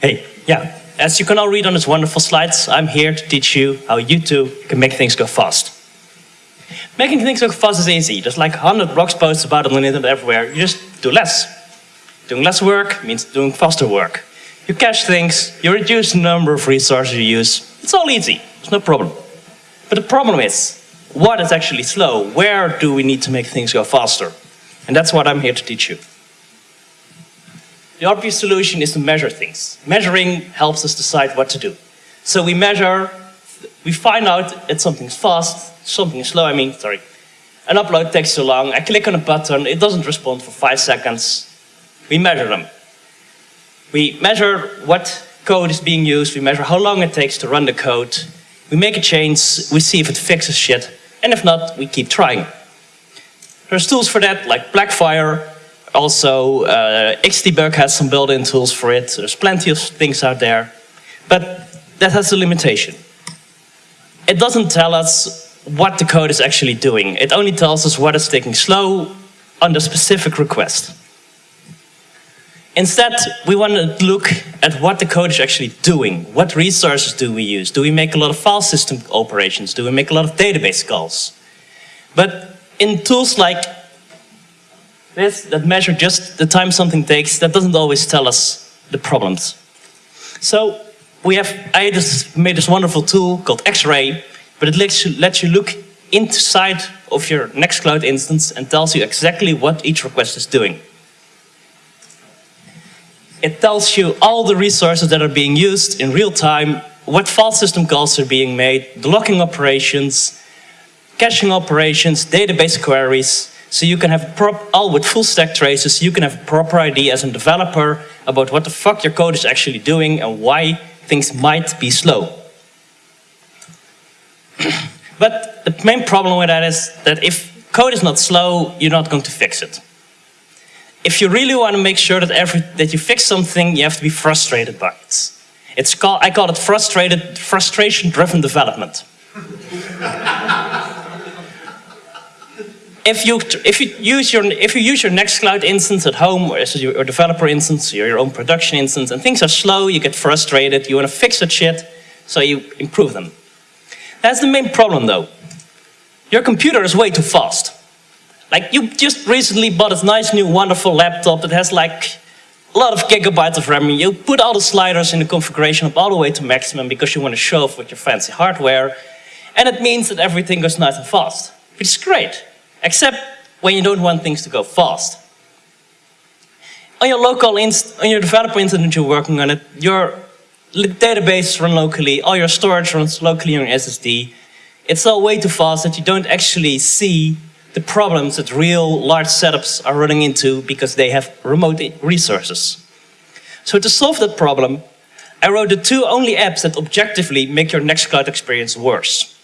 Hey, yeah, as you can all read on these wonderful slides, I'm here to teach you how you too can make things go fast. Making things go fast is easy. There's like 100 blog posts about it on the internet everywhere. You just do less. Doing less work means doing faster work. You cache things, you reduce the number of resources you use. It's all easy, there's no problem. But the problem is, what is actually slow? Where do we need to make things go faster? And that's what I'm here to teach you. The obvious solution is to measure things. Measuring helps us decide what to do. So we measure, we find out that something's fast, something is slow, I mean, sorry. An upload takes too long, I click on a button, it doesn't respond for five seconds. We measure them. We measure what code is being used, we measure how long it takes to run the code, we make a change, we see if it fixes shit, and if not, we keep trying. There's tools for that, like Blackfire, also uh, Xdebug has some built-in tools for it, there's plenty of things out there, but that has a limitation. It doesn't tell us what the code is actually doing, it only tells us what is taking slow on the specific request. Instead, we want to look at what the code is actually doing. What resources do we use? Do we make a lot of file system operations? Do we make a lot of database calls? But in tools like this, that measure just the time something takes, that doesn't always tell us the problems. So we have, I just made this wonderful tool called X-Ray, but it lets you, lets you look inside of your Nextcloud instance and tells you exactly what each request is doing. It tells you all the resources that are being used in real time, what file system calls are being made, the locking operations, caching operations, database queries, so you can have all with full stack traces, you can have a proper idea as a developer about what the fuck your code is actually doing and why things might be slow. but the main problem with that is that if code is not slow, you're not going to fix it if you really want to make sure that every that you fix something, you have to be frustrated by it. It's called I call it frustrated frustration-driven development. if you if you use your if you use your Nextcloud instance at home or your developer instance or your own production instance and things are slow, you get frustrated, you want to fix that shit, so you improve them. That's the main problem though. Your computer is way too fast. Like you just recently bought a nice new wonderful laptop that has like a lot of gigabytes of RAM. You put all the sliders in the configuration up all the way to maximum because you want to show off with your fancy hardware. And it means that everything goes nice and fast, which is great. Except when you don't want things to go fast. On your local inst on your developer instance you're working on it, your database runs locally, all your storage runs locally on your SSD. It's all way too fast that you don't actually see the problems that real large setups are running into because they have remote resources. So to solve that problem, I wrote the two only apps that objectively make your Nextcloud experience worse.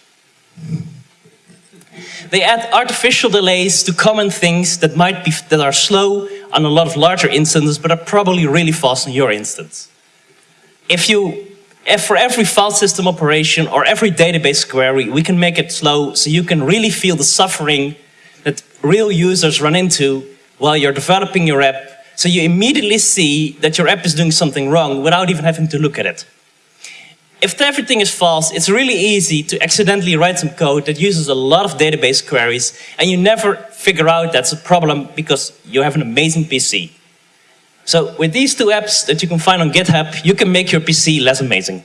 They add artificial delays to common things that might be that are slow on a lot of larger instances, but are probably really fast on your instance. If you, if for every file system operation or every database query, we can make it slow so you can really feel the suffering that real users run into while you're developing your app, so you immediately see that your app is doing something wrong without even having to look at it. If everything is false, it's really easy to accidentally write some code that uses a lot of database queries, and you never figure out that's a problem because you have an amazing PC. So with these two apps that you can find on GitHub, you can make your PC less amazing.